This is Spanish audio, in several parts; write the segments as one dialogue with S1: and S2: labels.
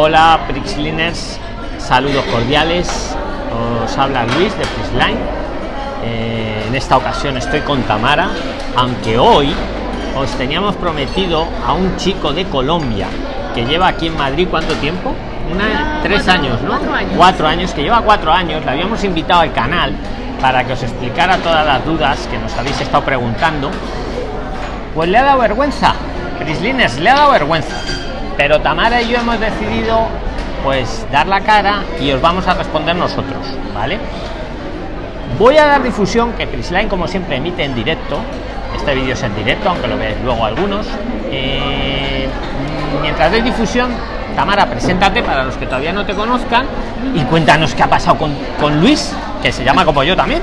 S1: Hola, Prixliners, saludos cordiales. Os habla Luis de Prixline. Eh, en esta ocasión estoy con Tamara, aunque hoy os teníamos prometido a un chico de Colombia que lleva aquí en Madrid cuánto tiempo? Una, tres
S2: cuatro,
S1: años, ¿no?
S2: cuatro años.
S1: Cuatro años, que lleva cuatro años. Le habíamos invitado al canal para que os explicara todas las dudas que nos habéis estado preguntando. Pues le ha dado vergüenza. Prislines, le ha dado vergüenza. Pero Tamara y yo hemos decidido pues dar la cara y os vamos a responder nosotros, ¿vale? Voy a dar difusión que Prisline como siempre emite en directo. Este vídeo es en directo, aunque lo veáis luego algunos. Eh, mientras doy difusión, Tamara, preséntate para los que todavía no te conozcan y cuéntanos qué ha pasado con, con Luis, que se llama como yo también,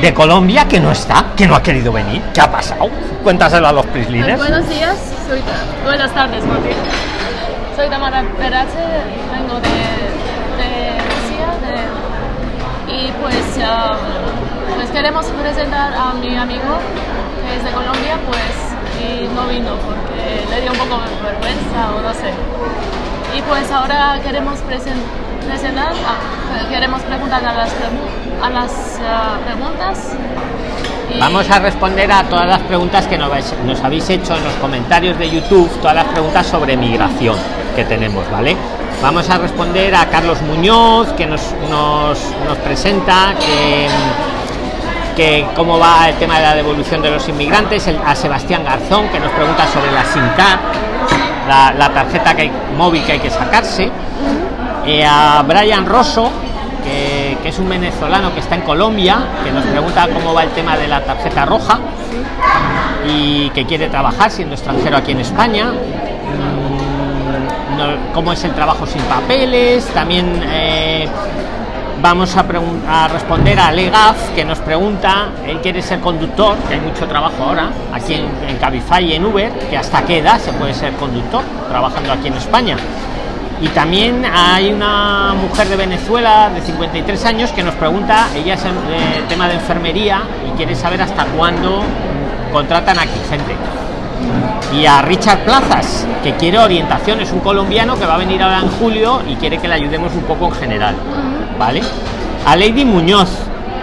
S1: de Colombia, que no está, que no ha querido venir. ¿Qué ha pasado? Cuéntaselo a los Prisliners.
S2: Buenos días, soy buenas tardes, bien. Soy Tamara Perache, vengo de, de Rusia y pues, pues queremos presentar a mi amigo que es de Colombia, pues y no vino porque le dio un poco de vergüenza o no sé. Y pues ahora queremos presen- presentar, ah, queremos preguntar a las, a las ah, preguntas.
S1: Vamos a responder a todas las preguntas que nos habéis hecho en los comentarios de YouTube, todas las preguntas sobre migración que tenemos, ¿vale? Vamos a responder a Carlos Muñoz, que nos, nos, presenta que, cómo va el tema de la devolución de los inmigrantes, a Sebastián Garzón, que nos pregunta sobre la SIM card, la, tarjeta móvil que hay que sacarse, eh, a Brian Rosso, que, que es un venezolano que está en Colombia, que nos pregunta cómo va el tema de la tarjeta roja y que quiere trabajar siendo extranjero aquí en España. Cómo es el trabajo sin papeles. También eh, vamos a, responder a Legaz, que nos pregunta, él quiere ser conductor, que hay mucho trabajo ahora, aquí en, en Cabify y en Uber, que hasta qué edad se puede ser conductor trabajando aquí en España. Y también hay una mujer de Venezuela de 53 años que nos pregunta, ella es en- eh, tema de enfermería y quiere saber hasta cuándo contratan aquí gente. Y a Richard Plazas, que quiere orientación, es un colombiano que va a venir ahora en julio y quiere que le ayudemos un poco en general. ¿Vale? A Lady Muñoz,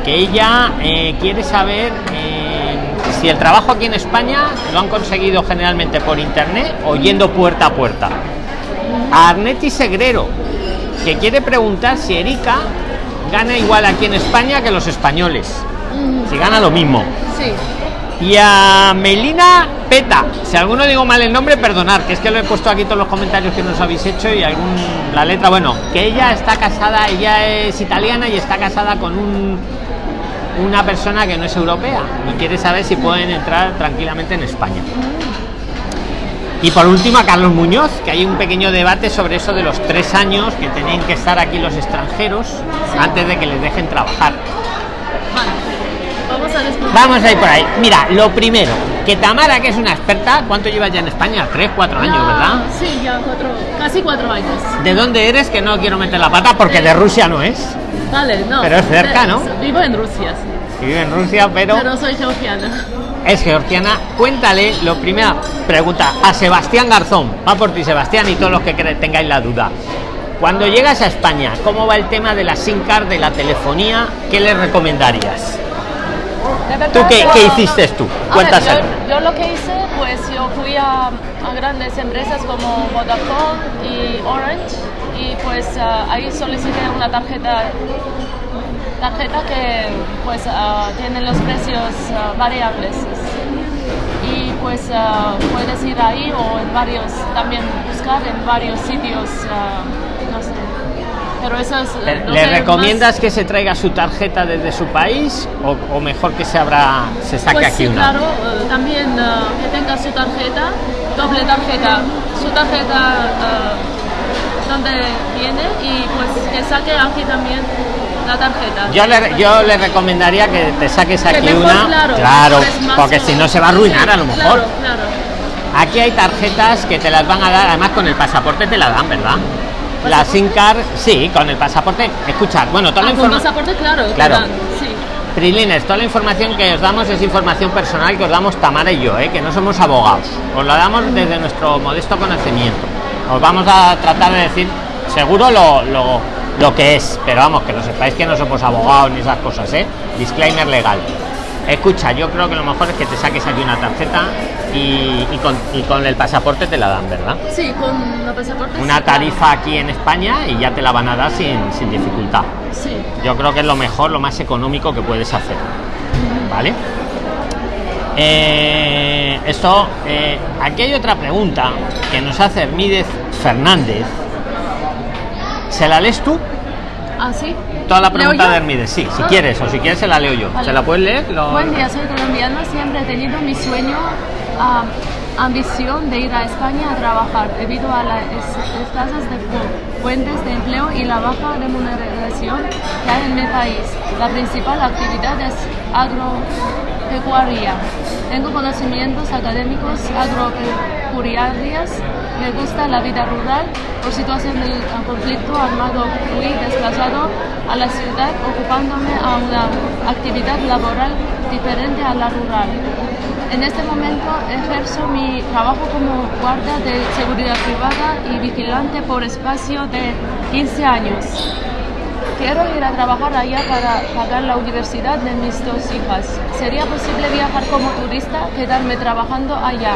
S1: que ella eh, quiere saber eh, si el trabajo aquí en España lo han conseguido generalmente por internet o yendo puerta a puerta a Arneti Segrero, que quiere preguntar si Erika gana igual aquí en España que los españoles. Si gana lo mismo.
S2: Sí.
S1: Y a Melina Peta, si alguno digo mal el nombre, perdonar, que es que lo he puesto aquí todos los comentarios que nos habéis hecho y algún la letra, bueno, que ella está casada, ella es italiana y está casada con un una persona que no es europea y quiere saber si pueden entrar tranquilamente en España. Y por último a Carlos Muñoz, que hay un pequeño debate sobre eso de los tres años que tienen que estar aquí los extranjeros antes de que les dejen trabajar.
S2: Vamos a responder.
S1: Vamos a ir por ahí. Mira, lo primero, que Tamara, que es una experta, ¿cuánto llevas ya en España? Tres, cuatro años, ¿verdad?
S2: Sí, ya cuatro, casi cuatro años.
S1: ¿De dónde eres? Que no quiero meter la pata porque de Rusia no es.
S2: Vale, no.
S1: Pero es cerca,
S2: de-
S1: ¿no?
S2: Vivo en Rusia, sí.
S1: Vive en Rusia, pero
S2: Pero soy georgiana.
S1: es georgiana. Cuéntale, lo primero, pregunta a Sebastián Garzón. Va por ti, Sebastián, y todos los que tengáis la duda. Cuando llegas a España, ¿cómo va el tema de la SIM card, de la telefonía? ¿Qué le recomendarías? ¿Tú qué, qué hiciste tú?
S2: Yo, yo lo que hice, pues yo fui a, a grandes empresas como Vodafone y Orange y pues ah, ahí solicité una tarjeta tarjeta que pues ah, tiene los precios ah, variables. Y pues puedes ir ahí o en varios también buscar en varios sitios pero eso es
S1: ¿Le,
S2: lo
S1: le recomiendas que se traiga su tarjeta desde su país o, o mejor que se abra, se saque
S2: Pues
S1: aquí
S2: sí,
S1: una?
S2: claro, eh, también eh, que tenga su tarjeta, doble tarjeta, su tarjeta eh, donde viene y pues que saque aquí también la tarjeta.
S1: Yo le, yo le recomendaría que te saques
S2: Que
S1: aquí
S2: mejor,
S1: una,
S2: claro,
S1: claro,
S2: más
S1: porque
S2: que-
S1: si no se va a arruinar a lo mejor.
S2: Claro, claro.
S1: Aquí hay tarjetas que te las van a dar, además con el pasaporte te la dan, ¿verdad? La SIM card, sí, con el pasaporte. Escuchad, bueno, toda la
S2: Ah, con
S1: información.
S2: pasaporte, claro.
S1: Claro.
S2: sí.
S1: Prilines, toda la información que os damos es información personal que os damos Tamara y yo, ¿eh? que no somos abogados. Os la damos desde nuestro modesto conocimiento. Os vamos a tratar de decir seguro lo, lo, lo que es, pero vamos, que lo sepáis que no somos abogados ni esas cosas, ¿eh? Disclaimer legal. Escucha, yo creo que lo mejor es que te saques aquí una tarjeta y, y con, y con el pasaporte te la dan, ¿verdad?
S2: Sí, con la pasaporte.
S1: Una tarifa aquí en España y ya te la van a dar sin, sin dificultad.
S2: Sí.
S1: Yo creo que es lo mejor, lo más económico que puedes hacer. ¿Vale? Eh, esto, eh, aquí hay otra pregunta que nos hace Hermídez Fernández. ¿Se la lees tú?
S2: ¿Ah, sí?
S1: Toda la
S2: ¿Leo
S1: pregunta de Hermídez, sí, si
S2: Ah.
S1: quieres, o si quieres se la leo yo.
S2: Vale.
S1: ¿Se la puedes leer? Lo-
S2: Buen día, soy colombiana. Siempre he tenido mi sueño, ah, ambición de ir a España a trabajar debido a las es- escasez de fu- fuentes de empleo y la baja remuneración que hay en mi país. La principal actividad es agropecuaria. Tengo conocimientos académicos agropecuarios. Me gusta la vida rural. Por situación del conflicto armado fui desplazado a la ciudad ocupándome a una actividad laboral diferente a la rural. En este momento ejerzo mi trabajo como guardia de seguridad privada y vigilante por espacio de 15 años. Quiero ir a trabajar allá para pagar la universidad de mis dos hijas. ¿Sería posible viajar como turista, quedarme trabajando allá?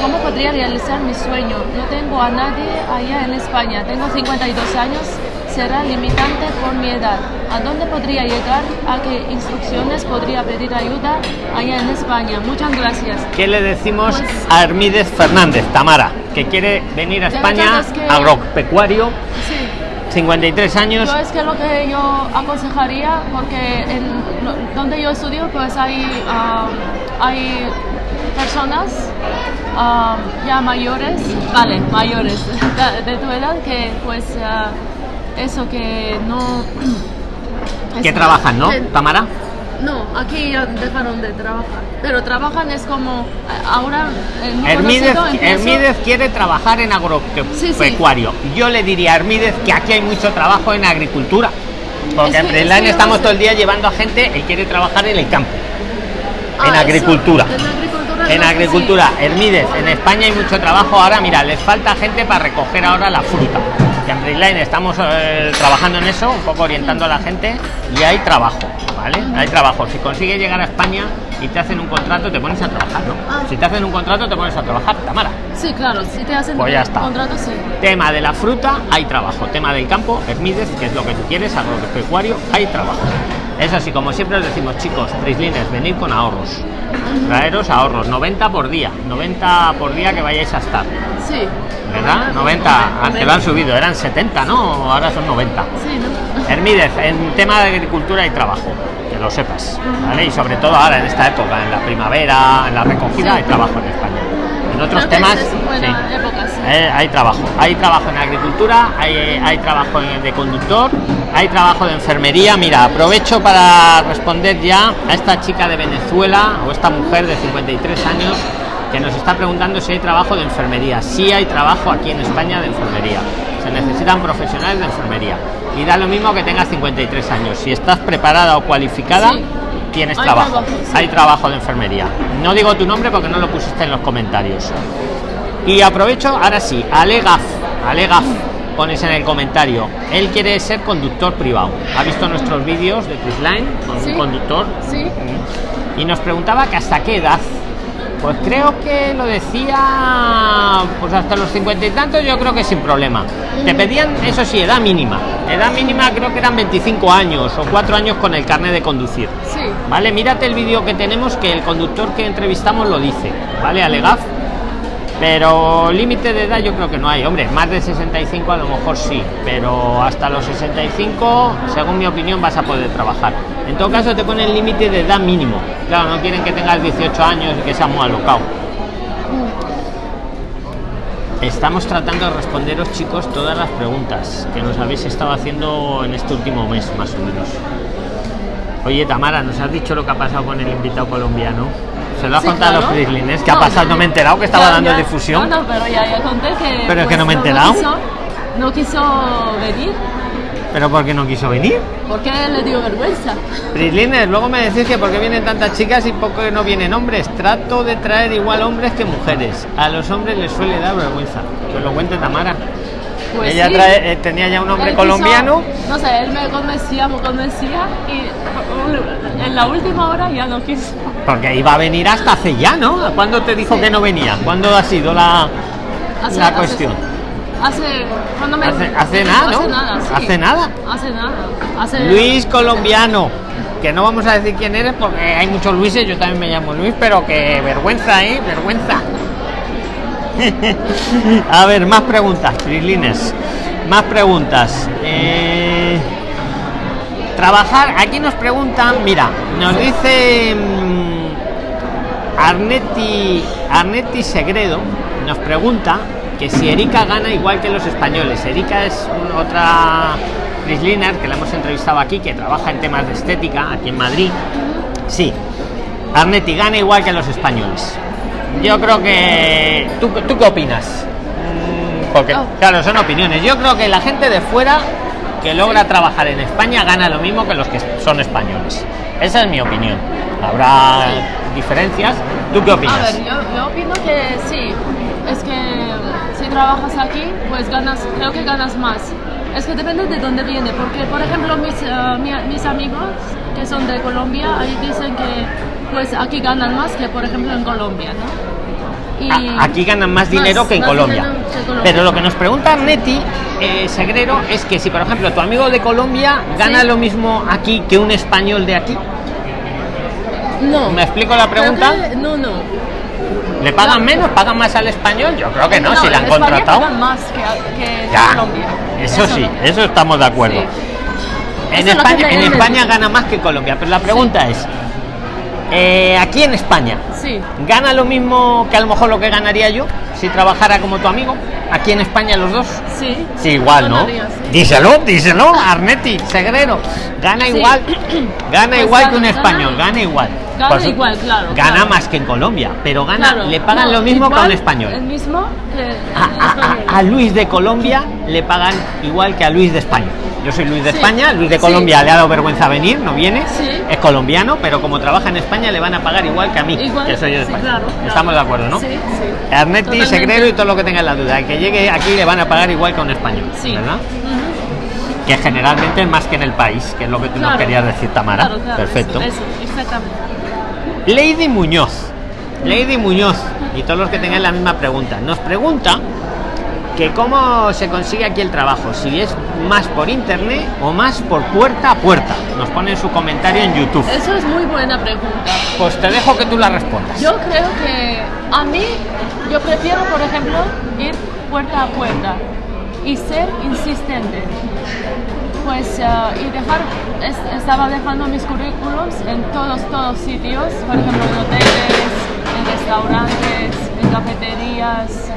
S2: ¿Cómo podría realizar mi sueño? No tengo a nadie allá en España. Tengo 52 años. Será limitante por mi edad. ¿A dónde podría llegar? ¿A qué instrucciones podría pedir ayuda allá en España? Muchas gracias.
S1: ¿Qué le decimos
S2: Pues-
S1: a Hermídez Fernández, Tamara, que quiere venir a España,
S2: es que-
S1: agropecuario,
S2: Sí.
S1: 53 años?
S2: Yo es que lo que yo aconsejaría, porque en donde yo estudio, pues hay, ah, hay personas ah, ya mayores, vale, mayores de, de tu edad, que pues ah, eso que no...
S1: que trabajan, ¿no,
S2: que-
S1: Tamara?
S2: No, aquí ya dejaron de trabajar, pero trabajan es como ah, ahora
S1: Hermídez, quiere trabajar en agropecuario. Yo le diría a Hermídez que aquí hay mucho trabajo en agricultura. Porque
S2: Es
S1: en Preline
S2: es que
S1: estamos todo el día llevando a gente, él quiere trabajar en el campo.
S2: Ah,
S1: en
S2: eso,
S1: agricultura.
S2: en agricultura.
S1: En
S2: no
S1: agricultura, Hermídez, en España hay mucho trabajo. Ahora, mira, les falta gente para recoger ahora la fruta. Y en Preline estamos eh, trabajando en eso, un poco orientando a la gente y hay trabajo, ¿vale? Hay trabajo. Si consigues llegar a España y te hacen un contrato, te pones a trabajar, ¿no?
S2: Ah.
S1: Si te hacen un contrato, te pones a trabajar, Tamara.
S2: Sí, claro, si te hacen
S1: Pues ya está.
S2: contrato, sí.
S1: Tema de la fruta, hay trabajo. Tema del campo, Hermídez, que es lo que tú quieres, agropecuario, hay trabajo. Eso sí, como siempre os decimos, chicos, Prislines, venid con ahorros. Traeros ahorros, 90 por día, 90 por día que vayáis a estar.
S2: Sí.
S1: ¿Verdad? 90, antes lo han subido, eran 70, ¿no? Ahora son 90.
S2: Sí, ¿no?
S1: Hermídez, en tema de agricultura hay trabajo, que lo sepas, ¿vale? Y sobre todo ahora en esta época, en la primavera, en la recogida,
S2: Sí.
S1: hay trabajo en España. En otros
S2: Creo
S1: temas,
S2: es buena
S1: sí.
S2: época, sí.
S1: Eh, hay trabajo, hay trabajo en agricultura, hay, hay trabajo de conductor, hay trabajo de enfermería. Mira, aprovecho para responder ya a esta chica de Venezuela o esta mujer de 53 años que nos está preguntando si hay trabajo de enfermería. Sí hay trabajo aquí en España de enfermería. Se necesitan profesionales de enfermería. Y da lo mismo que tengas 53 años. Si estás preparada o cualificada,
S2: Sí.
S1: tienes
S2: Hay
S1: trabajo.
S2: trabajo, sí.
S1: Hay trabajo de enfermería. No digo tu nombre porque no lo pusiste en los comentarios. Y aprovecho, ahora sí, Alegaf, Alegaf, pones en el comentario. Él quiere ser conductor privado. Ha visto nuestros vídeos de Prisline con
S2: Sí.
S1: un conductor
S2: Sí.
S1: y nos preguntaba que hasta qué edad. Pues creo que lo decía pues hasta los cincuenta y tantos, yo creo que sin problema. Te pedían, eso sí, edad mínima. Edad mínima creo que eran 25 años o 4 años con el carnet de conducir.
S2: Sí.
S1: Vale, mírate el vídeo que tenemos que el conductor que entrevistamos lo dice, ¿vale? Alegaf. Pero límite de edad yo creo que no hay, hombre, más de 65 a lo mejor sí, pero hasta los 65, según mi opinión, vas a poder trabajar. En todo caso te ponen límite de edad mínimo. Claro, no quieren que tengas 18 años y que seas muy alocado. Estamos tratando de responderos, chicos, todas las preguntas que nos habéis estado haciendo en este último mes, más o menos. Oye, Tamara, ¿nos has dicho lo que ha pasado con el invitado colombiano? ¿Se lo ha
S2: Sí,
S1: contado a los
S2: claro.
S1: prislines? ¿Qué ha pasado? No me he enterado que estaba
S2: Ya,
S1: dando
S2: ya.
S1: difusión.
S2: No, no, pero ya, ya conté que. pues,
S1: Pero es que no me he enterado.
S2: quiso, no quiso venir
S1: ¿Pero por qué no quiso venir?
S2: porque le dio vergüenza.
S1: Prislines, luego me decís que por qué vienen tantas chicas y por qué no vienen hombres. Trato de traer igual hombres que mujeres. A los hombres les suele dar vergüenza. Que lo cuente Tamara.
S2: Pues
S1: Ella
S2: sí.
S1: trae- eh, tenía ya un hombre
S2: Él
S1: colombiano.
S2: quiso- no sé, él me convencía, me convencía y en la última hora ya no quiso.
S1: Porque iba a venir hasta hace ya, ¿no? ¿Cuándo te dijo
S2: Sí.
S1: que no venía? ¿Cuándo ha sido la,
S2: Hace-
S1: la
S2: hace-
S1: cuestión?
S2: Hace, cuando me,
S1: Hace- hace nada, ¿no?
S2: Hace nada, sí.
S1: Hace nada.
S2: Hace nada. Hace
S1: Luis colombiano. Que no vamos a decir quién eres porque hay muchos Luises, yo también me llamo Luis, pero que vergüenza, ¿eh? Vergüenza. a ver, más preguntas, Prislines. Más preguntas. Eh, trabajar, aquí nos preguntan, mira, nos dice mm, Arneti, Arneti Segredo, nos pregunta que si Erika gana igual que los españoles. Erika es otra Prisliner que la hemos entrevistado aquí, que trabaja en temas de estética aquí en Madrid. Sí, Arneti gana igual que los españoles. Yo creo que. ¿Tú, tú qué opinas? Mm, Porque,
S2: Oh.
S1: claro, son opiniones. Yo creo que la gente de fuera que logra trabajar en España gana lo mismo que los que son españoles. Esa es mi opinión. Habrá diferencias. ¿Tú qué
S2: A
S1: opinas?
S2: ver, yo, yo opino que sí. Es que si trabajas aquí, pues ganas, creo que ganas más. Es que depende de dónde viene, porque por ejemplo mis, mi- mis amigos que son de Colombia, ahí dicen que pues aquí ganan más que por ejemplo en Colombia, ¿no? Y
S1: Aquí ganan más dinero
S2: más-
S1: que en Colombia. Pero lo que nos pregunta Arneti eh, Segrero es que si, por ejemplo, tu amigo de Colombia gana
S2: Sí.
S1: lo mismo aquí que un español de aquí,
S2: no.
S1: ¿me explico la pregunta?
S2: que- no, no.
S1: ¿Le pagan
S2: No.
S1: menos? ¿Pagan más al español? Yo creo que no, si la han
S2: España
S1: contratado.
S2: pagan más que, que
S1: Ya,
S2: Colombia.
S1: eso, sí,
S2: no.
S1: eso estamos de acuerdo.
S2: Sí.
S1: En
S2: Eso
S1: España gana más que Colombia, pero la pregunta es, eh, aquí en España,
S2: Sí.
S1: ¿gana lo mismo que a lo mejor lo que ganaría yo si trabajara como tu amigo? Aquí en España los dos.
S2: Sí.
S1: Sí, igual, ¿no?
S2: Ganaría, sí.
S1: Díselo, díselo, Arneti, Segrero. Gana
S2: Sí.
S1: igual, gana
S2: Pues
S1: igual que un
S2: gana-
S1: español, gana igual.
S2: gana igual, claro,
S1: Gana
S2: claro.
S1: más que en Colombia, pero gana,
S2: Claro,
S1: le pagan
S2: no,
S1: lo mismo que a un español.
S2: El mismo que
S1: A,
S2: el
S1: a-
S2: español.
S1: a- a Luis de Colombia le pagan igual que a Luis de España. Yo soy Luis de
S2: Sí.
S1: España, Luis de
S2: Sí.
S1: Colombia le ha dado vergüenza venir, no viene,
S2: Sí.
S1: es colombiano, pero como trabaja en España le van a pagar igual que a mí,
S2: Igual,
S1: que soy yo de España.
S2: claro, claro.
S1: Estamos de acuerdo, ¿no?
S2: Sí, sí.
S1: Arneti,
S2: Totalmente.
S1: Segrero y todo lo que tenga la duda. El que llegue aquí le van a pagar igual que a un español,
S2: Sí.
S1: ¿verdad? Que generalmente es más que en el país, que es lo que tú nos
S2: Claro.
S1: querías decir, Tamara. Perfecto.
S2: Eso, eso.
S1: Lady Muñoz. Lady Muñoz. Y todos los que tengan la misma pregunta. Nos pregunta que cómo se consigue aquí el trabajo. Si es más por internet o más por puerta a puerta. Nos pone en su comentario en YouTube.
S2: Eso es muy buena pregunta.
S1: Pues te dejo que tú la respondas.
S2: Yo creo que a mí, yo prefiero, por ejemplo, ir puerta a puerta y ser insistente. Pues, ah, y dejar, es- estaba dejando mis currículums en todos, todos sitios, por ejemplo, en hoteles, en restaurantes, en cafeterías,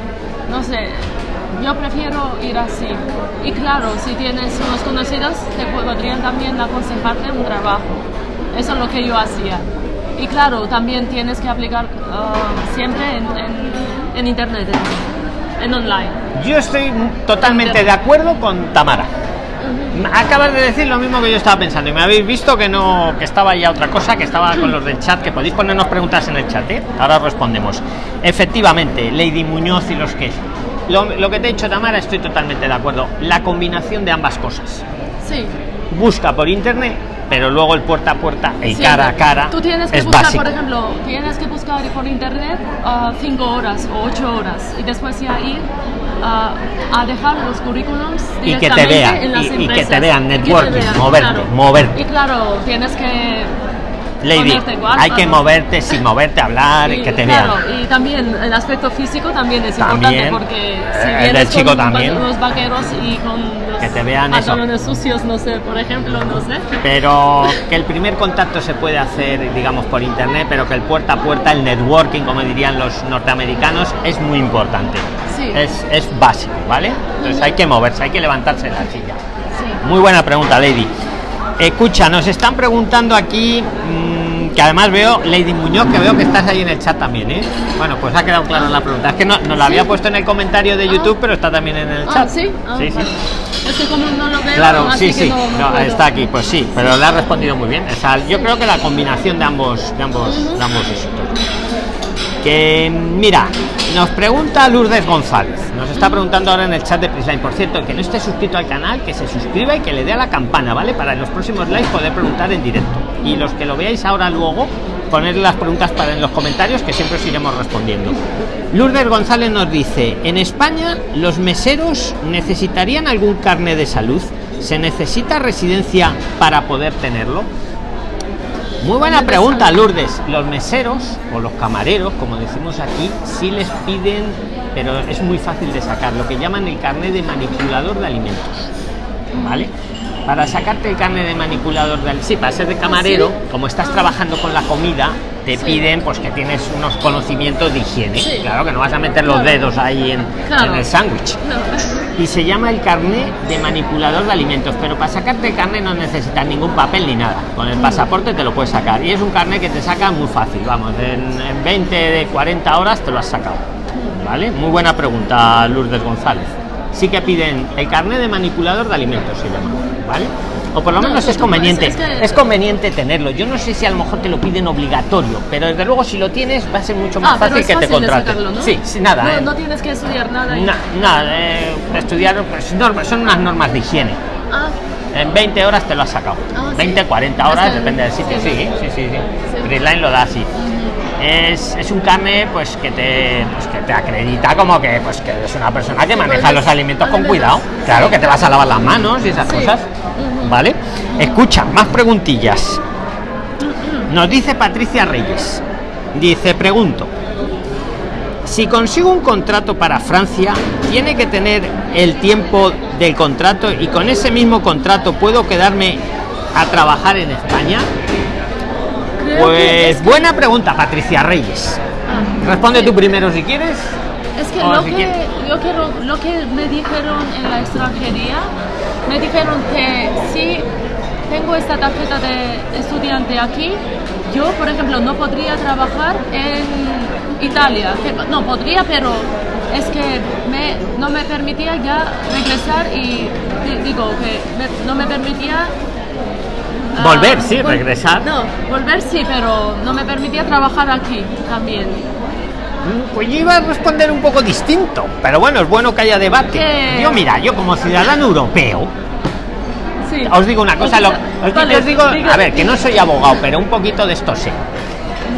S2: no sé. Yo prefiero ir así. Y claro, si tienes unos conocidos, te podrían también aconsejarte un trabajo. Eso es lo que yo hacía. Y claro, también tienes que aplicar ah, siempre en, en- en internet, en, online.
S1: Yo estoy totalmente de acuerdo con Tamara. Acabas de decir lo mismo que yo estaba pensando y me habéis visto que no que estaba ya otra cosa, que estaba con los del chat, que podéis ponernos preguntas en el chat, ¿eh? ahora os respondemos. Efectivamente, Lady Muñoz y los que lo, lo que te he dicho Tamara estoy totalmente de acuerdo. La combinación de ambas cosas.
S2: Sí.
S1: Busca por internet, pero luego el puerta a puerta, el cara a cara
S2: Tú tienes que
S1: es
S2: buscar,
S1: básico.
S2: por ejemplo, tienes que buscar por internet ah, cinco horas o ocho horas y después ya ir ah, a dejar los currículums
S1: Y que te vean,
S2: en las
S1: y- y que te vean,
S2: te
S1: networking,
S2: vean,
S1: moverte,
S2: claro.
S1: moverte.
S2: Y claro, tienes que
S1: Lady, hay que moverte sin moverte, hablar,
S2: Y,
S1: que te
S2: claro,
S1: vean.
S2: y también el aspecto físico también es
S1: También.
S2: importante porque si
S1: Eh, el
S2: vienes
S1: del chico
S2: con
S1: también.
S2: unos vaqueros y con los
S1: Que te vean eso.
S2: pantalones sucios, no sé, por ejemplo, no sé.
S1: pero que el primer contacto se puede hacer digamos por internet pero que el puerta a puerta el networking como dirían los norteamericanos es muy importante
S2: Sí.
S1: es, es básico vale entonces hay que moverse hay que levantarse de la silla
S2: Sí.
S1: muy buena pregunta lady escucha nos están preguntando aquí mm, que además veo Lady Muñoz que veo que estás ahí en el chat también ¿eh? bueno pues ha quedado clara la pregunta es que no, nos la había puesto en el comentario de
S2: Ah.
S1: YouTube pero está también en el
S2: Ah,
S1: chat
S2: sí, Ah,
S1: sí, sí.
S2: vale. Es que como no lo veo,
S1: Claro,
S2: así
S1: sí,
S2: que
S1: sí,
S2: no- no
S1: no, está aquí, pues sí, pero le ha respondido muy bien. O sea, yo creo que la combinación de ambos, de ambos, de ambos. Mira, nos pregunta Lourdes González. Nos está preguntando ahora en el chat de Prisline. Por cierto, que no esté suscrito al canal, que se suscriba y que le dé a la campana, ¿vale? Para en los próximos lives poder preguntar en directo. Y los que lo veáis ahora luego, poner las preguntas para en los comentarios que siempre os iremos respondiendo. Lourdes González nos dice, en España los meseros necesitarían algún carne de salud. ¿Se necesita residencia para poder tenerlo? Muy buena pregunta, Lourdes. Los meseros o los camareros, como decimos aquí, sí les piden, pero es muy fácil de sacar, lo que llaman el carnet de manipulador de alimentos. ¿Vale? Para sacarte el carnet de manipulador de sí, para ser de camarero, como estás trabajando con la comida, te piden pues que tienes unos conocimientos de higiene. Claro que no vas a meter los dedos ahí en, en el sándwich. Y se llama el carnet de manipulador de alimentos, pero para sacarte el carnet no necesitas ningún papel ni nada. Con el pasaporte te lo puedes sacar. Y es un carnet que te saca muy fácil, vamos, en, en 20 de 40 horas te lo has sacado. ¿Vale? Muy buena pregunta, Lourdes González. Sí que piden el carnet de manipulador de alimentos, se llama, ¿vale? O por lo
S2: No,
S1: menos es conveniente
S2: es- es que-
S1: es conveniente tenerlo yo no sé si a lo mejor te lo piden obligatorio pero desde luego si lo tienes va a ser mucho más
S2: Ah,
S1: fácil que te contraten
S2: ¿no?
S1: sí, sí nada
S2: No,
S1: eh.
S2: no tienes que estudiar nada. y-
S1: Na- nada eh, estudiar pues, normas, son unas normas de higiene
S2: Ah,
S1: en 20 horas te lo has sacado
S2: Ah, sí.
S1: 20 40 horas depende del sitio sí
S2: sí.
S1: sí sí. Freeline lo da así es, es un carnet pues que te pues, que te acredita como que pues que eres una persona que maneja
S2: pues,
S1: los alimentos con cuidado claro que te vas a lavar las manos y esas
S2: Sí.
S1: cosas vale escucha más preguntillas nos dice Patricia Reyes dice pregunto si consigo un contrato para Francia, tiene que tener el tiempo del contrato y con ese mismo contrato puedo quedarme a trabajar en España.
S2: creo que
S1: Pues
S2: es que-
S1: buena pregunta, Patricia Reyes.
S2: Ah,
S1: Responde
S2: sí.
S1: tú primero si quieres.
S2: Es que lo
S1: si
S2: que, yo quiero, lo que me dijeron en la extranjería, me dijeron que si tengo esta tarjeta de estudiante aquí, yo, por ejemplo, no podría trabajar en Italia. No, podría, pero es que me, no me permitía ya regresar y di- digo que me- no me permitía... ah,
S1: Volver, sí,
S2: vol-
S1: regresar.
S2: No, volver sí, pero no me permitía trabajar aquí también.
S1: Pues yo iba a responder un poco distinto, pero bueno, es bueno que haya debate. Yo mira, yo como ciudadano europeo,
S2: Sí.
S1: os digo una cosa, lo- os,
S2: Vale,
S1: os digo,
S2: diga-
S1: a ver, que no soy abogado, pero un poquito de esto sé.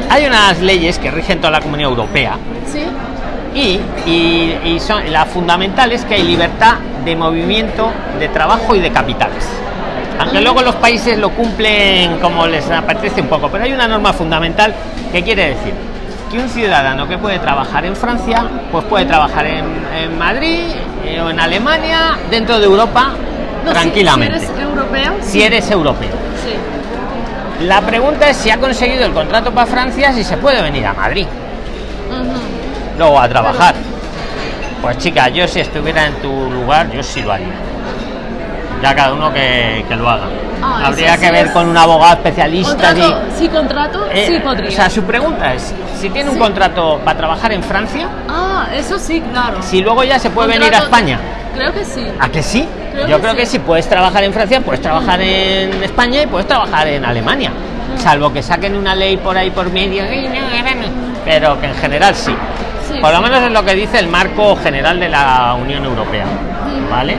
S1: Hay unas leyes que rigen toda la comunidad europea
S2: Sí.
S1: y, y, y son la fundamental es que hay libertad de movimiento de trabajo y de capitales aunque luego los países lo cumplen como les apetece un poco pero hay una norma fundamental que quiere decir que un ciudadano que puede trabajar en Francia pues puede trabajar en, en Madrid eh, o en Alemania dentro de Europa
S2: No,
S1: tranquilamente
S2: Si, eres europeo.
S1: si eres europeo
S2: Sí.
S1: la pregunta es si ha conseguido el contrato para Francia si se puede venir a Madrid luego a trabajar. Pues chica, yo si estuviera en tu lugar, yo sí lo haría. Ya cada uno que, que lo haga.
S2: Ah,
S1: Habría que
S2: sí
S1: ver con un abogado especialista.
S2: Contrato,
S1: sí,
S2: contrato,
S1: Eh,
S2: sí podría.
S1: O sea, su pregunta es, si tiene un contrato para trabajar en Francia,
S2: ah, eso sí, claro.
S1: si luego ya se puede venir a España.
S2: Creo que sí.
S1: ¿A que sí?
S2: Creo
S1: Yo
S2: que
S1: creo que si puedes trabajar en Francia, puedes trabajar en España y puedes trabajar en Alemania. Salvo que saquen una ley por ahí por medio. Pero que en general sí. Por lo menos es lo que dice el marco general de la Unión Europea. ¿Vale?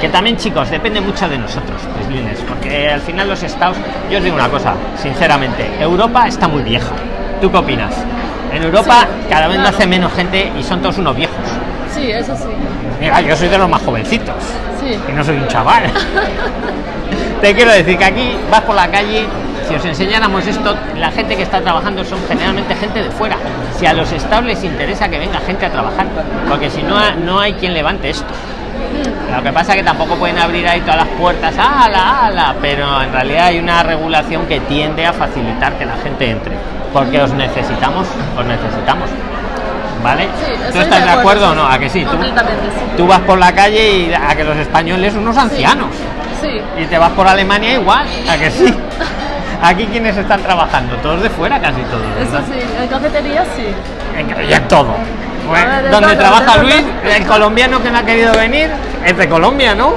S1: Que también, chicos, depende mucho de nosotros, prislines, porque al final los estados. Yo os digo una cosa, sinceramente, Europa está muy vieja. ¿Tú qué opinas? En Europa
S2: Sí,
S1: cada vez
S2: claro.
S1: nace menos gente y son todos unos viejos.
S2: Sí, eso sí.
S1: Mira, yo soy de los más jovencitos
S2: Sí.
S1: que no soy un chaval. Te quiero decir que aquí vas por la calle, si os enseñáramos esto, la gente que está trabajando son generalmente gente de fuera. Si a los estados les interesa que venga gente a trabajar, porque si no, no hay quien levante esto. Lo que pasa es que tampoco pueden abrir ahí todas las puertas, ala, ala, pero en realidad hay una regulación que tiende a facilitar que la gente entre, porque os necesitamos, os necesitamos. ¿Vale?
S2: Sí,
S1: ¿Tú estás de acuerdo o
S2: sí.
S1: no? ¿A que sí? ¿Tú-
S2: sí.
S1: tú vas por la calle y a que los españoles unos ancianos
S2: Sí.
S1: y te vas por Alemania igual a que sí aquí quienes están trabajando todos de fuera casi todos
S2: Eso
S1: ¿verdad?
S2: sí. En cafetería sí.
S1: En- en todo Donde trabaja. Luis el colombiano que no ha querido venir es de Colombia no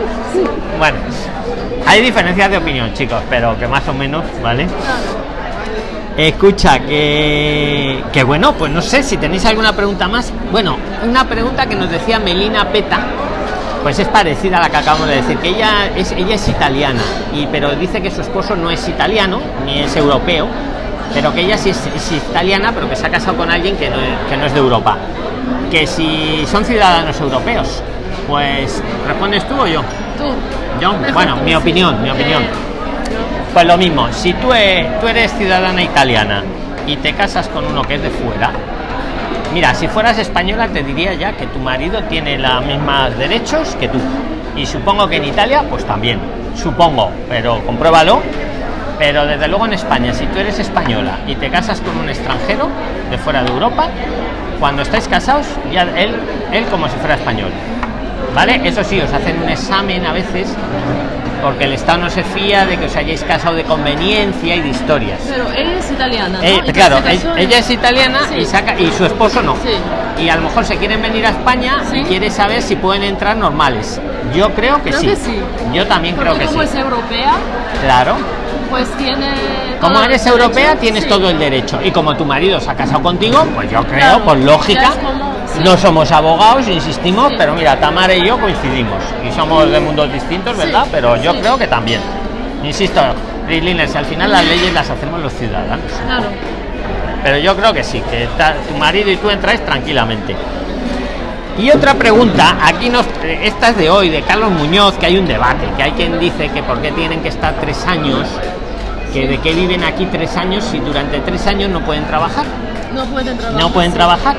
S1: bueno hay diferencias de opinión chicos pero que más o menos vale. Escucha, que, que bueno, pues no sé si tenéis alguna pregunta más. Bueno, una pregunta que nos decía Melina Peta, pues es parecida a la que acabamos de decir, que ella es, ella es italiana, y, pero dice que su esposo no es italiano, ni es europeo, pero que ella sí es, es italiana, pero que se ha casado con alguien que no, que no es de Europa. Que si son ciudadanos europeos, pues respondes tú o yo.
S2: Tú.
S1: Yo,
S2: Mejor
S1: bueno,
S2: tú,
S1: mi
S2: sí.
S1: opinión, mi opinión.
S2: Eh,
S1: Pues lo mismo, si tú, e- tú eres ciudadana italiana y te casas con uno que es de fuera, mira, si fueras española te diría ya que tu marido tiene los mismos derechos que tú. Y supongo que en Italia, pues también. Supongo, pero compruébalo. Pero desde luego en España, si tú eres española y te casas con un extranjero de fuera de Europa, cuando estáis casados, ya él, él como si fuera español. ¿Vale? Eso sí, os hacen un examen a veces porque el Estado no se fía de que os hayáis casado de conveniencia y de historias.
S2: Pero ella es italiana. ¿no?
S1: Eh,
S2: Y
S1: claro, ella, ella es italiana
S2: Sí.
S1: y saca y su esposo no.
S2: Sí.
S1: Y a lo mejor se quieren venir a España y
S2: Sí.
S1: quiere saber si pueden entrar normales. Yo creo que,
S2: Creo
S1: sí.
S2: que sí.
S1: Yo también
S2: Porque
S1: creo que
S2: como
S1: sí.
S2: es europea,
S1: Claro.
S2: Pues tiene.
S1: Como eres europea
S2: derecho.
S1: tienes
S2: Sí.
S1: todo el derecho. Y como tu marido se ha casado contigo, pues yo creo,
S2: Claro,
S1: por lógica,
S2: como- sí.
S1: no somos abogados, insistimos,
S2: Sí.
S1: pero mira, Tamara y yo coincidimos. Y somos de mundos distintos, ¿verdad? Pero yo creo que también. Insisto, Prislines, al final las leyes las hacemos los ciudadanos.
S2: Claro.
S1: Pero yo creo que sí, que tu marido y tú entráis tranquilamente. Y otra pregunta, aquí nos, eh, esta es de hoy, de Carlos Muñoz, que hay un debate, que hay quien dice que por qué tienen que estar tres años, que de qué viven aquí tres años si durante tres años no pueden trabajar.
S2: No pueden trabajar.
S1: No pueden trabajar.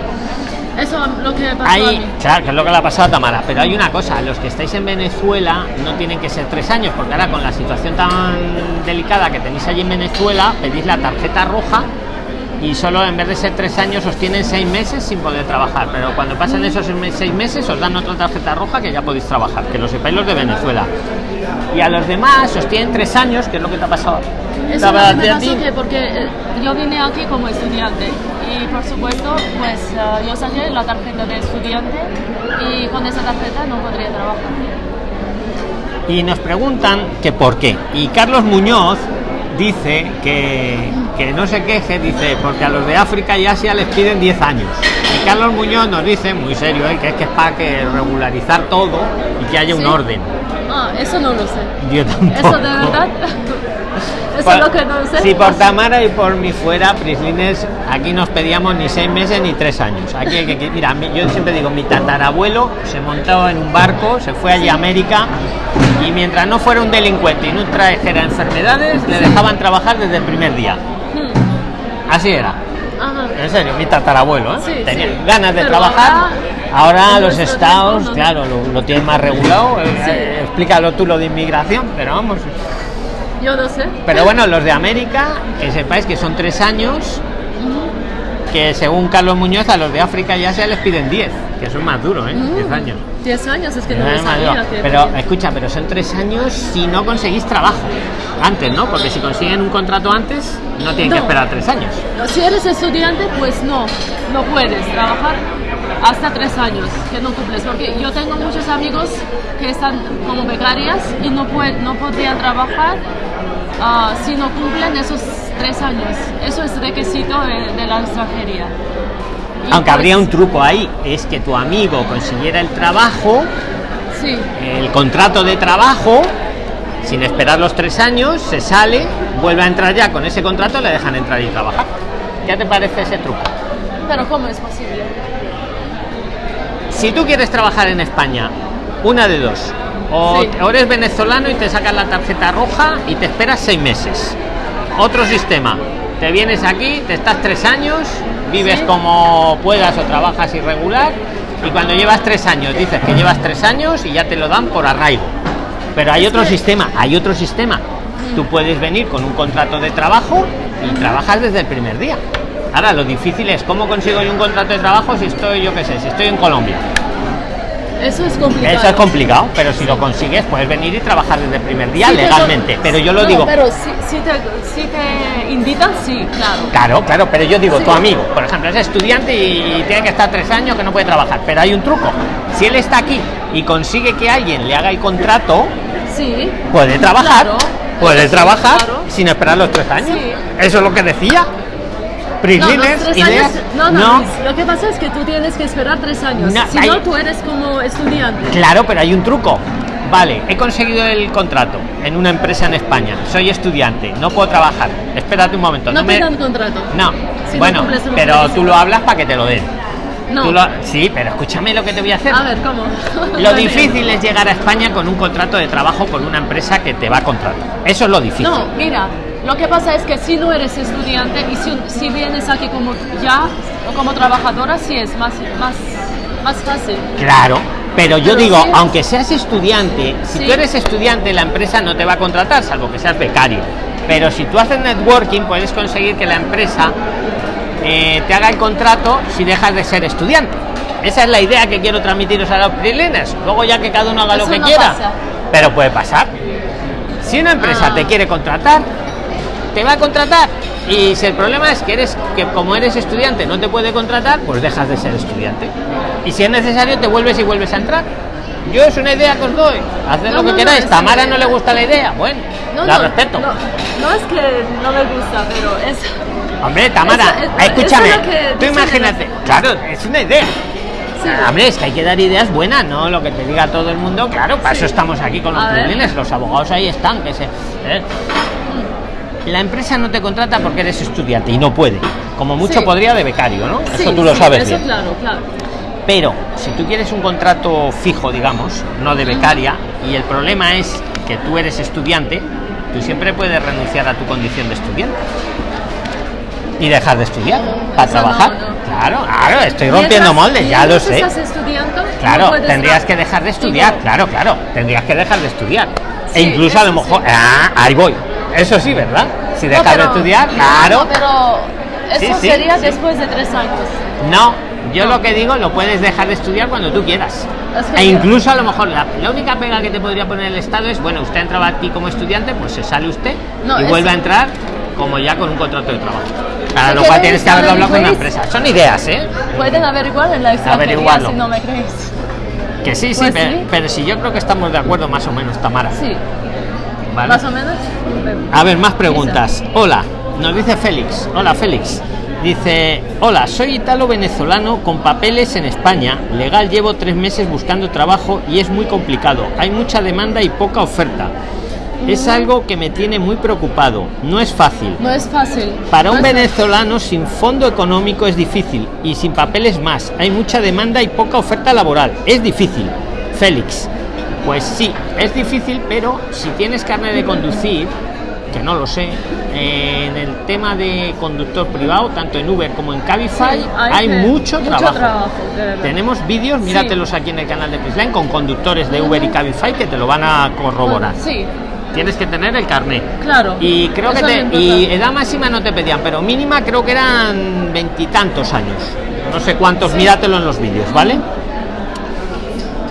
S2: Eso es lo que pasó a
S1: Hay,
S2: mí.
S1: claro, que es lo que le ha pasado a Tamara, pero hay una cosa, los que estáis en Venezuela no tienen que ser tres años, porque ahora con la situación tan delicada que tenéis allí en Venezuela, pedís la tarjeta roja y solo en vez de ser tres años os tienen seis meses sin poder trabajar, pero cuando pasan esos seis meses os dan otra tarjeta roja que ya podéis trabajar, que lo sepáis los de Venezuela. Y a los demás os tienen tres años, que es lo que te ha pasado.
S2: Eso es lo que me pasó que porque eh, yo vine aquí como estudiante y por supuesto pues eh, yo saqué la tarjeta de estudiante y con esa tarjeta no podría trabajar.
S1: y nos preguntan que por qué. Y Carlos Muñoz dice que, que no se queje, dice, porque a los de África y Asia les piden 10 años. Y Carlos Muñoz nos dice, muy serio, ¿eh? que es que es para que regularizar todo y que haya un
S2: ¿Sí?
S1: orden.
S2: Ah, eso no lo sé.
S1: Yo tampoco.
S2: Eso de verdad. eso
S1: Por-
S2: es lo que no sé.
S1: Si por Tamara y por mí fuera, Prislines, aquí nos pedíamos ni seis meses ni tres años. Aquí hay que, mira, mi- yo siempre digo, mi tatarabuelo se montó en un barco, se fue allí a América y mientras no fuera un delincuente y no trajera enfermedades, le dejaban trabajar desde el primer día.
S2: Hmm,
S1: Así era.
S2: Ajá.
S1: En serio, mi tatarabuelo, ¿eh?
S2: Sí,
S1: Tenía
S2: sí.
S1: ganas de
S2: Pero
S1: trabajar. Ahora,
S2: ahora,
S1: los estados,
S2: no.
S1: claro, lo, lo tienen más regulado. eh, eh, explícalo tú lo de inmigración, pero vamos.
S2: Yo no sé.
S1: Pero bueno, los de América, que sepáis que son tres años, que según Carlos Muñoz a los de África ya se les piden 10, que son más duros, ¿eh? 10 años.
S2: 10 años es que no
S1: Es
S2: lo
S1: más duro. Pero escucha, pero son tres años si no conseguís trabajo. Antes, ¿no? Porque si consiguen un contrato antes, no tienen que
S2: No.
S1: esperar tres años.
S2: Si eres estudiante, pues no, no puedes trabajar hasta tres años que no cumples. Porque yo tengo muchos amigos que están como becarias y no, pueden, no podrían trabajar ah, si no cumplen esos tres años. Eso es requisito de, de la extranjería. Y
S1: Aunque
S2: pues,
S1: habría un truco ahí, es que tu amigo consiguiera el trabajo,
S2: Sí,
S1: el contrato de trabajo, sin esperar los tres años, se sale, vuelve a entrar ya con ese contrato, le dejan entrar y trabajar. ¿Qué te parece ese truco?
S2: pero ¿cómo es posible?
S1: Si tú quieres trabajar en España, una de dos. O,
S2: Sí.
S1: o eres venezolano y te sacas la tarjeta roja y te esperas seis meses. Otro sistema. Te vienes aquí, te estás tres años, vives
S2: Sí.
S1: como puedas o trabajas irregular y cuando llevas tres años dices que llevas tres años y ya te lo dan por arraigo. Pero hay otro sistema, hay otro sistema. Tú puedes venir con un contrato de trabajo y trabajas desde el primer día. Ahora lo difícil es cómo consigo yo un contrato de trabajo si estoy, yo qué sé, si estoy en Colombia.
S2: Eso es complicado.
S1: Eso es complicado, pero si lo consigues, puedes venir y trabajar desde el primer día
S2: Sí,
S1: legalmente. Pero yo lo
S2: no,
S1: digo,
S2: Pero si, si te, si te invitan, sí, claro.
S1: claro, claro, pero yo digo,
S2: Sí.
S1: tu amigo, por ejemplo, es estudiante y tiene que estar tres años que no puede trabajar. Pero hay un truco. Si él está aquí y consigue que alguien le haga el contrato,
S2: Sí.
S1: puede trabajar.
S2: Claro,
S1: puede trabajar
S2: claro.
S1: sin esperar los tres años. Eso es lo que decía. Prisliners,
S2: tres
S1: ideas.
S2: años- no, no, Luis, lo que pasa es que tú tienes que esperar tres años.
S1: No,
S2: si
S1: hay-
S2: no, tú eres como estudiante.
S1: Claro, pero hay un truco. Vale, he conseguido el contrato en una empresa en España. Soy estudiante, no puedo trabajar. Espérate un momento.
S2: No,
S1: No, me...
S2: dan contrato.
S1: No,
S2: Si no
S1: bueno,
S2: unos
S1: pero tú lo hablas para que te lo den.
S2: No.
S1: Lo- Sí, pero escúchame lo que te voy a hacer.
S2: A ver, ¿cómo?
S1: Lo difícil es llegar a España con un contrato de trabajo con una empresa que te va a contratar. Eso es lo difícil.
S2: No, mira, lo que pasa es que si no eres estudiante y si, si vienes aquí como ya o como trabajadora, sí es más, más, más fácil.
S1: Claro, pero yo
S2: Pero
S1: digo,
S2: sí.
S1: aunque seas estudiante, si
S2: Sí.
S1: tú eres estudiante, la empresa no te va a contratar, salvo que seas becario. Pero si tú haces networking, puedes conseguir que la empresa eh, te haga el contrato si dejas de ser estudiante. Esa es la idea que quiero transmitiros a los freelancers. Luego ya que cada uno haga lo que
S2: no
S1: quiera.
S2: pasa.
S1: Pero puede pasar. Si una empresa
S2: Ah.
S1: te quiere contratar, te va a contratar. Y si el problema es que eres que como eres estudiante no te puede contratar, pues dejas de ser estudiante. Y si es necesario te vuelves y vuelves a entrar. Yo es una idea que os doy. Haced
S2: No,
S1: lo que
S2: no,
S1: queráis. Tamara no le gusta la idea. Bueno,
S2: No,
S1: la respeto.
S2: No, es que no me gusta, pero es.
S1: Hombre, Tamara,
S2: Eso-
S1: escúchame.
S2: eso es
S1: tú imagínate. Claro, es una idea.
S2: Sí.
S1: Hombre, es que hay que dar ideas buenas, no lo que te diga todo el mundo. Claro, para
S2: Sí.
S1: eso estamos aquí con los privilegios. Los abogados ahí están. Que se, ¿eh? La empresa no te contrata porque eres estudiante y no puede. Como mucho
S2: Sí.
S1: podría de becario, ¿no?
S2: Sí,
S1: eso tú lo sabes
S2: Eso
S1: bien.
S2: claro, claro.
S1: Pero si tú quieres un contrato fijo, digamos, no de becaria, y el problema es que tú eres estudiante, tú siempre puedes renunciar a tu condición de estudiante y dejar de estudiar para
S2: Eso
S1: trabajar.
S2: no.
S1: Claro, claro, estoy rompiendo
S2: Mientras-
S1: moldes, ya lo sé.
S2: estás estudiando,
S1: Claro,
S2: no
S1: tendrías que dejar de estudiar, claro, claro, tendrías que dejar de estudiar. e incluso a lo mejor,
S2: sí.
S1: ah, ahí voy. Eso sí, ¿verdad? Si
S2: no,
S1: dejas de estudiar, claro.
S2: pero eso
S1: Sí, sí,
S2: sería después de tres años.
S1: No, yo lo que digo, lo puedes dejar de estudiar cuando tú quieras. E incluso a lo mejor la, la única pega que te podría poner el Estado es, bueno, usted entraba aquí como estudiante, pues se sale usted
S2: No,
S1: y vuelve a entrar como ya con un contrato de trabajo. Para lo cual tienes que haberlo hablado con una empresa. Son ideas, ¿eh?
S2: Pueden averiguar en la extranjería si no me creéis.
S1: Que sí, sí,
S2: Pues
S1: pero,
S2: sí.
S1: pero si yo creo que estamos de acuerdo más o menos, Tamara.
S2: Sí,
S1: ¿vale?
S2: más o menos.
S1: A ver, más preguntas. Hola, nos dice Félix. Hola, Félix. Dice, hola, soy italo-venezolano con papeles en España. Legal, llevo tres meses buscando trabajo y es muy complicado. Hay mucha demanda y poca oferta. Es algo que me tiene muy preocupado. No es fácil.
S2: No es fácil.
S1: Para
S2: No
S1: un
S2: fácil.
S1: venezolano sin fondo económico es difícil y sin papeles más. Hay mucha demanda y poca oferta laboral. Es difícil. Félix. Pues sí, es difícil, pero si tienes carne de conducir, que no lo sé, eh, en el tema de conductor privado, tanto en Uber como en Cabify,
S2: Sí,
S1: hay,
S2: que-
S1: mucho, trabajo. Tenemos vídeos, míratelos aquí en el canal de Prisline con conductores de Uber y Cabify que te lo van a corroborar.
S2: Sí,
S1: Tienes que tener el carnet.
S2: claro.
S1: Y creo que te- y edad máxima no te pedían, pero mínima creo que eran veintitantos años. No sé cuántos, míratelo en los vídeos, ¿vale?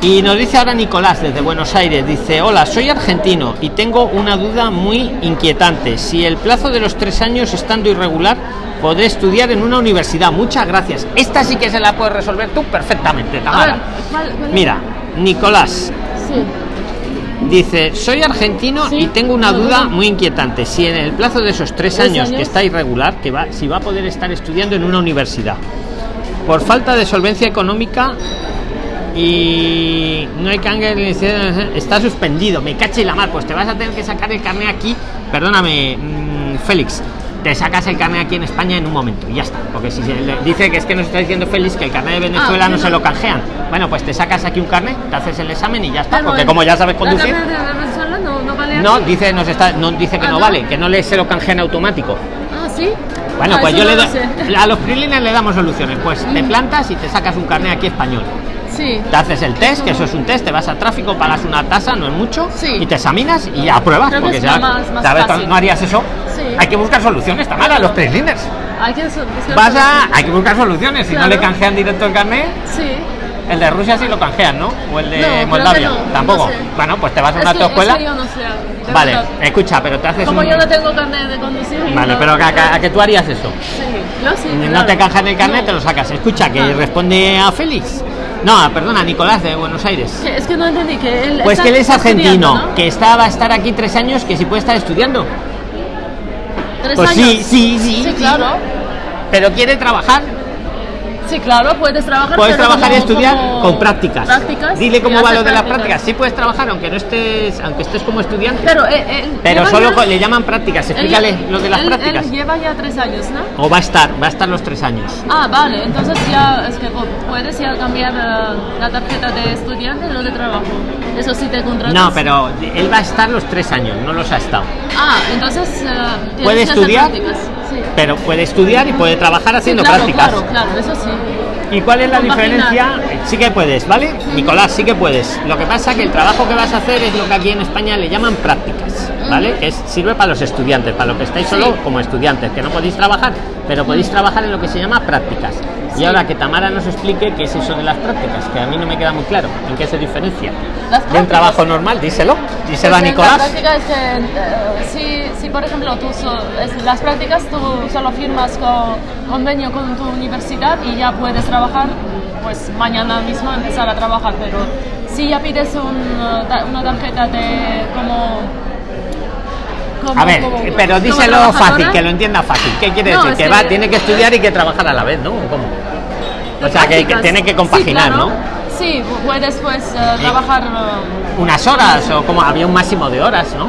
S1: Y nos dice ahora Nicolás desde Buenos Aires, dice, hola, soy argentino y tengo una duda muy inquietante. Si el plazo de los tres años estando irregular, podré estudiar en una universidad. Muchas gracias. Esta sí que se la puedes resolver tú perfectamente, Tamara. Mira, Nicolás,
S2: Sí.
S1: Dice, soy argentino
S2: Sí.
S1: y tengo una duda muy inquietante. Si en el plazo de esos tres
S2: ¿Tres
S1: años, que
S2: años?
S1: está irregular, que va, si va a poder estar estudiando en una universidad, por falta de solvencia económica y no hay canje, está suspendido. Me caché la mar, pues te vas a tener que sacar el carnet aquí. Perdóname, mm, Félix. Te sacas el carnet aquí en España en un momento y ya está. Porque si se le- dice que es que nos está diciendo Félix que el carnet de Venezuela
S2: Ah,
S1: no
S2: sí,
S1: se
S2: no.
S1: lo canjean. Bueno, pues te sacas aquí un carnet, te haces el examen y ya está.
S2: Pero
S1: Porque como ya sabes
S2: ¿La
S1: conducir.
S2: Venezuela no, no vale
S1: No,
S2: aquí?
S1: dice, nos está, no, dice que
S2: Ah,
S1: no,
S2: ¿no?
S1: vale, que no le se lo canjean automático.
S2: Ah, sí.
S1: Bueno,
S2: Ah,
S1: pues yo
S2: no
S1: le doy. A los freelines le damos soluciones. Pues te plantas y te sacas un carnet aquí español.
S2: Sí.
S1: Te haces el test, que eso es un test, te vas a tráfico, pagas una tasa, no es mucho,
S2: Sí.
S1: y te examinas y apruebas.
S2: Creo
S1: porque ya-
S2: más- más
S1: ¿sabes?
S2: fácil.
S1: ¿No harías eso?
S2: Sí.
S1: Hay que buscar soluciones, Tamara, los freelines.
S2: Hay que buscar
S1: Vas a. Hay que buscar soluciones. Si no
S2: Claro.
S1: le canjean directo el carnet,
S2: Sí.
S1: el de Rusia sí lo canjean, ¿no? O el de
S2: No,
S1: Moldavia.
S2: no,
S1: Tampoco.
S2: no sé.
S1: Bueno, pues te vas a una autoescuela.
S2: es que
S1: Vale,
S2: verdad.
S1: escucha, pero te haces
S2: Como
S1: un.
S2: yo no tengo carnet de conducir.
S1: Vale, pero a, a que tú harías eso.
S2: Sí, yo sí.
S1: no
S2: claro.
S1: te canjan el carnet, te lo sacas. Escucha, que responde a Félix. No, perdona, Nicolás de Buenos Aires.
S2: Que- Es que no entendí que él.
S1: Pues
S2: está
S1: que él es argentino, que está, va a estar aquí tres años, que si puede estar estudiando.
S2: ¿Tres
S1: Pues
S2: años?
S1: sí, sí, sí,
S2: Sí,
S1: sí.
S2: claro.
S1: pero quiere trabajar
S2: Sí, claro, puedes trabajar.
S1: puedes trabajar y estudiar con prácticas.
S2: prácticas
S1: Dile cómo va lo de las
S2: prácticas.
S1: Sí puedes trabajar aunque no estés, aunque estés como estudiante.
S2: Pero, eh, eh,
S1: Pero solo
S2: ya-
S1: le llaman prácticas. Explícale lo de las
S2: él-
S1: prácticas.
S2: Él lleva ya tres años, ¿no?
S1: O va a estar, va a estar los tres años.
S2: Ah, vale, entonces ya es que pu- puedes ya cambiar eh, la tarjeta de estudiante lo de trabajo. Eso sí te contratas.
S1: No, pero él va a estar los tres años, no los ha estado.
S2: Ah, entonces. tienes
S1: ¿Puede estudiar?
S2: prácticas, Sí.
S1: Pero puede estudiar y puede trabajar
S2: Sí,
S1: haciendo
S2: claro,
S1: prácticas.
S2: Claro, claro, eso sí.
S1: ¿Y cuál es la
S2: Compaginar.
S1: diferencia? Sí que puedes, ¿vale? Nicolás, sí que puedes. Lo que pasa que el trabajo que vas a hacer es lo que aquí en España le llaman prácticas, ¿vale? Que es, sirve para los estudiantes, para lo que estáis solo como estudiantes, que no podéis trabajar, pero podéis trabajar en lo que se llama prácticas. Y
S2: Sí.
S1: ahora que Tamara nos explique qué es eso de las prácticas, que a mí no me queda muy claro, en qué se diferencia.
S2: Las
S1: De un
S2: prácticas-
S1: trabajo normal, díselo, díselo a
S2: Pues en
S1: Nicolás.
S2: La práctica es que eh, si, si, por ejemplo, tú so- es- las prácticas tú solo firmas con convenio con tu universidad y ya puedes trabajar, pues mañana mismo empezar a trabajar, pero si ya pides un, eh, una tarjeta de como... como-
S1: A ver,
S2: como-
S1: pero díselo fácil, que lo entienda fácil. ¿Qué quiere
S2: No,
S1: decir? Que va, tiene que estudiar y que trabajar a la vez, ¿no? ¿Cómo? O sea, que, tiene que
S2: Sí,
S1: compaginar,
S2: claro.
S1: ¿no?
S2: Sí, puedes pues eh, trabajar... eh,
S1: Unas horas o como había un máximo de horas, ¿no?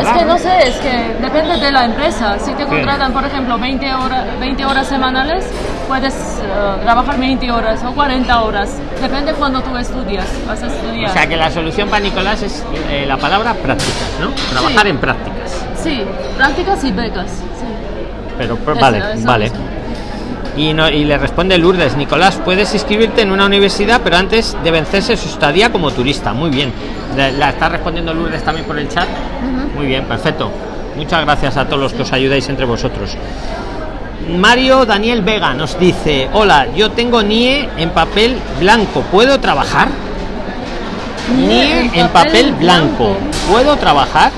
S2: Es que no sé, es que depende de la empresa. Si te contratan, por ejemplo, 20 horas, 20 horas semanales, puedes eh, trabajar 20 horas o 40 horas. Depende cuando tú estudias, vas a estudiar.
S1: O sea que la solución para Nicolás es eh, la palabra prácticas, ¿no? Trabajar
S2: Sí.
S1: en prácticas.
S2: Sí, prácticas y becas. Sí.
S1: Pero pero-
S2: Eso,
S1: vale,
S2: eso
S1: vale. Y, no, y le responde Lourdes, Nicolás, puedes inscribirte en una universidad, pero antes de vencerse su estadía como turista. Muy bien. La, la está respondiendo Lourdes también por el chat. Muy bien, perfecto. Muchas gracias a todos los que os ayudáis entre vosotros. Mario Daniel Vega nos dice, hola, yo tengo NIE en papel blanco, ¿puedo trabajar? NIE en papel blanco, ¿puedo trabajar?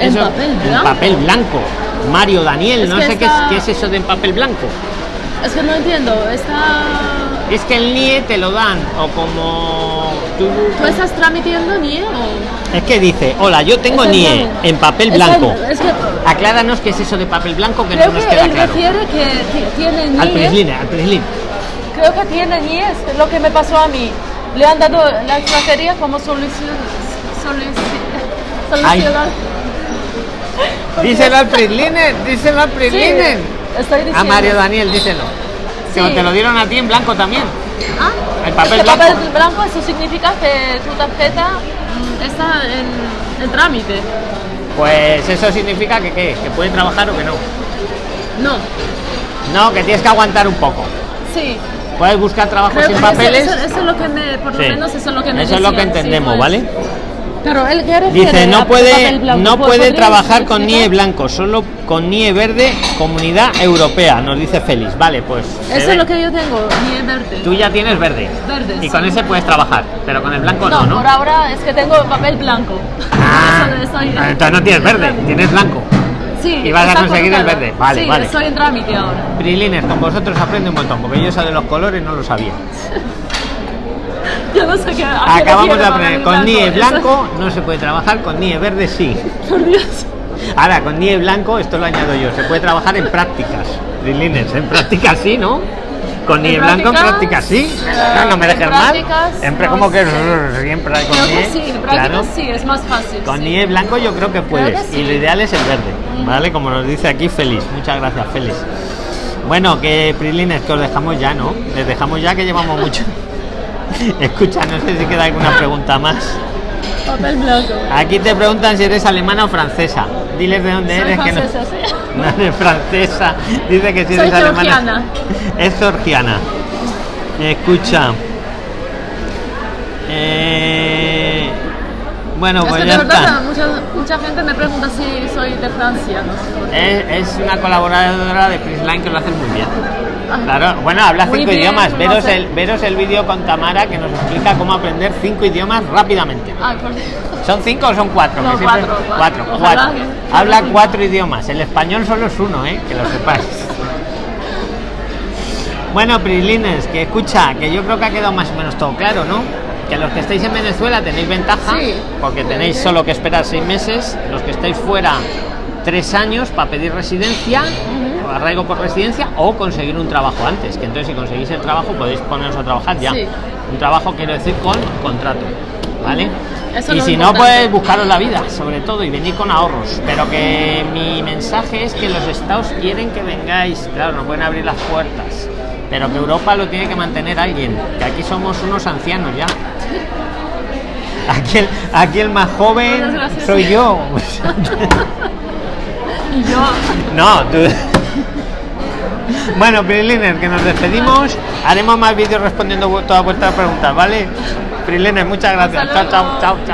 S2: ¿En
S1: Eso-
S2: papel
S1: en
S2: blanco?
S1: papel blanco. Mario Daniel,
S2: Es
S1: no sé qué, es, qué es eso de en papel blanco.
S2: Es que no entiendo, está...
S1: Es que el NIE te lo dan, o como tú...
S2: ¿Tú estás tramitando NIE o...?
S1: Es que dice, hola, yo tengo
S2: Es
S1: NIE en papel blanco.
S2: es que-
S1: Acláranos qué es eso de papel blanco que
S2: Creo
S1: no nos
S2: que
S1: queda
S2: él
S1: claro.
S2: refiere que ti- tiene
S1: Al
S2: NIE.
S1: Prislin, al Prislin.
S2: Creo que tiene NIE, es lo que me pasó a mí. Le han dado la extranjería como solución. Solucionar.
S1: Díselo al Prisliner, díselo al Prisliner.
S2: estoy diciendo.
S1: A Mario Daniel, díselo. Que
S2: Sí.
S1: te lo dieron a ti en blanco también.
S2: Ah,
S1: El papel
S2: que
S1: blanco.
S2: papel blanco, eso significa que tu tarjeta mm, está en, en trámite.
S1: Pues eso significa que qué, que puede trabajar o que no.
S2: No,
S1: No, que tienes que aguantar un poco.
S2: sí.
S1: Puedes buscar trabajo
S2: Creo
S1: sin
S2: que
S1: papeles.
S2: eso, eso- eso es lo que me, por lo
S1: Sí.
S2: menos eso es lo que me
S1: Eso es lo que
S2: sí,
S1: entendemos,
S2: pues.
S1: ¿vale?
S2: Pero él
S1: Dice, no puede, no puede
S2: ¿Podrías
S1: trabajar con? NIE blanco, solo con NIE verde, comunidad europea, nos dice Félix. Vale, pues.
S2: Eso es lo que yo tengo, NIE verde.
S1: Tú ya tienes verde.
S2: Verde,
S1: Y con ese puedes trabajar, pero con el blanco no,
S2: No, por ahora es que tengo papel blanco.
S1: Ah,
S2: estoy-
S1: entonces no tienes verde, tienes blanco.
S2: Sí,
S1: y vas a conseguir el verde. Vale,
S2: sí,
S1: vale.
S2: estoy en trámite ahora.
S1: Prilines, con vosotros aprende un montón, porque yo eso de los colores no lo sabía.
S2: Yo no sé qué.
S1: Acabamos de aprender, con NIE blanco no se puede trabajar, con NIE verde sí.
S2: Por Dios.
S1: Ahora, con NIE blanco, esto lo añado yo, se puede trabajar en prácticas. Prilines, en prácticas sí, ¿no? Con NIE blanco en prácticas sí. No, no me dejes mal. Siempre como que siempre con NIE.
S2: sí, en
S1: claro.
S2: sí, es más fácil.
S1: Con. NIE blanco yo creo que puedes. Y lo ideal es el verde. ¿Vale? Como nos dice aquí Félix. Muchas gracias, Félix. Bueno, que Prilines, que os dejamos ya, ¿no? Les dejamos ya que llevamos mucho. Escucha, no sé si queda alguna pregunta más.
S2: Papel blanco.
S1: Aquí te preguntan si eres alemana o francesa. Diles de dónde
S2: Soy
S1: eres, que no,
S2: francesa, sí.
S1: no eres francesa. Dice que si
S2: Soy
S1: eres alemana.
S2: georgiana.
S1: Es georgiana. Escucha. Eh, bueno,
S2: es
S1: pues
S2: que
S1: ya
S2: de verdad
S1: está.
S2: mucha, mucha gente me pregunta si soy de Francia. No sé
S1: es una colaboradora de Prisline que lo hace muy bien.
S2: Ah.
S1: Claro, bueno, habla cinco
S2: bien,
S1: idiomas.
S2: no
S1: Veros
S2: sé.
S1: el, veros el vídeo con Tamara que nos explica cómo aprender cinco idiomas rápidamente.
S2: Por Dios.
S1: ¿Son cinco o son cuatro?
S2: No,
S1: Que siempre-
S2: cuatro, cuatro.
S1: Habla cuatro idiomas. El español solo es uno, ¿eh? Que lo sepáis. Bueno, Prislines, que escucha, que yo creo que ha quedado más o menos todo claro, ¿no? Que los que estáis en Venezuela tenéis ventaja,
S2: Sí.
S1: porque tenéis solo que esperar seis meses. Los que estáis fuera, tres años para pedir residencia. Arraigo por residencia o conseguir un trabajo antes, que entonces si conseguís el trabajo podéis poneros a trabajar ya.
S2: Sí.
S1: Un trabajo quiero decir con contrato, ¿vale?
S2: Eso
S1: y si no, pues buscaros la vida, sobre todo, y venir con ahorros. Pero que mi mensaje es que los estados quieren que vengáis, claro, no pueden abrir las puertas, pero que Europa lo tiene que mantener alguien, que aquí somos unos ancianos ya. Aquí el, aquí el más joven soy yo.
S2: Yo,
S1: No, tú. Bueno, Priliner, que nos despedimos. Haremos más vídeos respondiendo todas vuestras preguntas, ¿vale? Priliner, muchas gracias. Chao, chao, chao, chao.